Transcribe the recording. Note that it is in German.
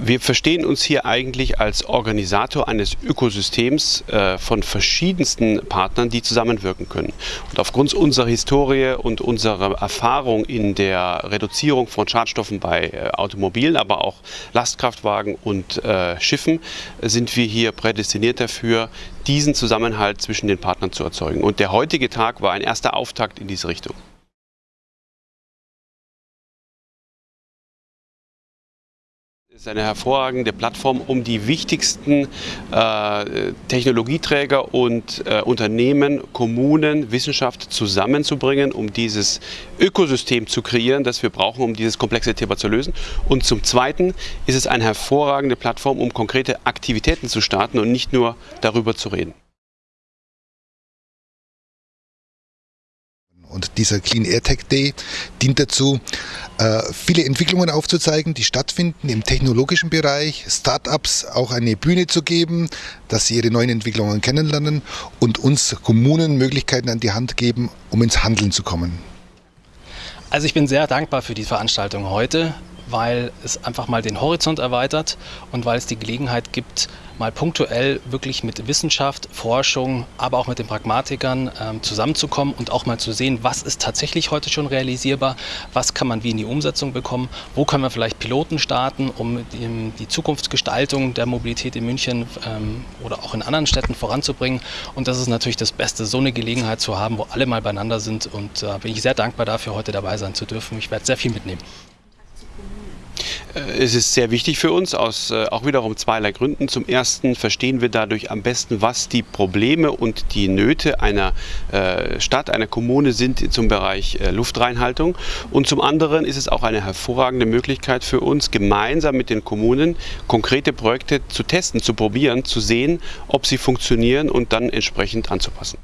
Wir verstehen uns hier eigentlich als Organisator eines Ökosystems äh, von verschiedensten Partnern, die zusammenwirken können. Und aufgrund unserer Historie und unserer Erfahrung in der Reduzierung von Schadstoffen bei äh, Automobilen, aber auch Lastkraftwagen und äh, Schiffen, sind wir hier prädestiniert dafür, diesen Zusammenhalt zwischen den Partnern zu erzeugen. Und der heutige Tag war ein erster Auftakt in diese Richtung. Ist eine hervorragende Plattform, um die wichtigsten äh, Technologieträger und äh, Unternehmen, Kommunen, Wissenschaft zusammenzubringen, um dieses Ökosystem zu kreieren, das wir brauchen, um dieses komplexe Thema zu lösen. Und zum Zweiten ist es eine hervorragende Plattform, um konkrete Aktivitäten zu starten und nicht nur darüber zu reden. Und dieser Clean Air Tech Day dient dazu, äh, viele Entwicklungen aufzuzeigen, die stattfinden im technologischen Bereich, Startups auch eine Bühne zu geben, dass sie ihre neuen Entwicklungen kennenlernen und uns Kommunen Möglichkeiten an die Hand geben, um ins Handeln zu kommen. Also ich bin sehr dankbar für die Veranstaltung heute weil es einfach mal den Horizont erweitert und weil es die Gelegenheit gibt, mal punktuell wirklich mit Wissenschaft, Forschung, aber auch mit den Pragmatikern ähm, zusammenzukommen und auch mal zu sehen, was ist tatsächlich heute schon realisierbar, was kann man wie in die Umsetzung bekommen, wo können wir vielleicht Piloten starten, um die, die Zukunftsgestaltung der Mobilität in München ähm, oder auch in anderen Städten voranzubringen. Und das ist natürlich das Beste, so eine Gelegenheit zu haben, wo alle mal beieinander sind. Und da äh, bin ich sehr dankbar dafür, heute dabei sein zu dürfen. Ich werde sehr viel mitnehmen. Äh, es ist sehr wichtig für uns, aus äh, auch wiederum zweierlei Gründen. Zum ersten verstehen wir dadurch am besten, was die Probleme und die Nöte einer äh, Stadt, einer Kommune sind zum Bereich Luftreinhaltung. Und zum anderen ist es auch eine hervorragende Möglichkeit für uns, gemeinsam mit den Kommunen konkrete Projekte zu testen, zu probieren, zu sehen, ob sie funktionieren und dann entsprechend anzupassen.